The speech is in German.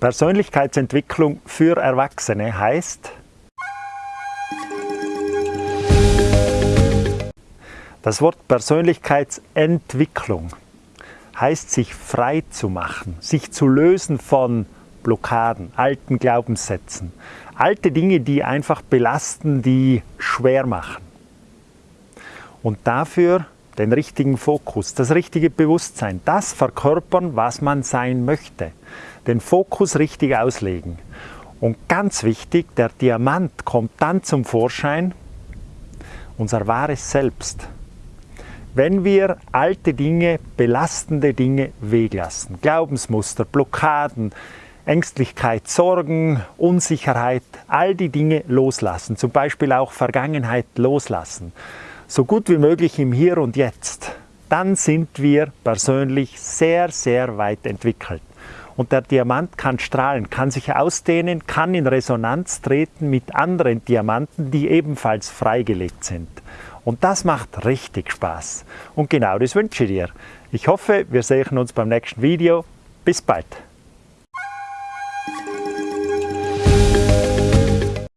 Persönlichkeitsentwicklung für Erwachsene heißt, das Wort Persönlichkeitsentwicklung heißt sich frei zu machen, sich zu lösen von Blockaden, alten Glaubenssätzen, alte Dinge, die einfach belasten, die schwer machen. Und dafür den richtigen Fokus, das richtige Bewusstsein, das verkörpern, was man sein möchte den Fokus richtig auslegen. Und ganz wichtig, der Diamant kommt dann zum Vorschein, unser wahres Selbst. Wenn wir alte Dinge, belastende Dinge weglassen, Glaubensmuster, Blockaden, Ängstlichkeit, Sorgen, Unsicherheit, all die Dinge loslassen, zum Beispiel auch Vergangenheit loslassen, so gut wie möglich im Hier und Jetzt, dann sind wir persönlich sehr, sehr weit entwickelt. Und der Diamant kann strahlen, kann sich ausdehnen, kann in Resonanz treten mit anderen Diamanten, die ebenfalls freigelegt sind. Und das macht richtig Spaß. Und genau das wünsche ich dir. Ich hoffe, wir sehen uns beim nächsten Video. Bis bald.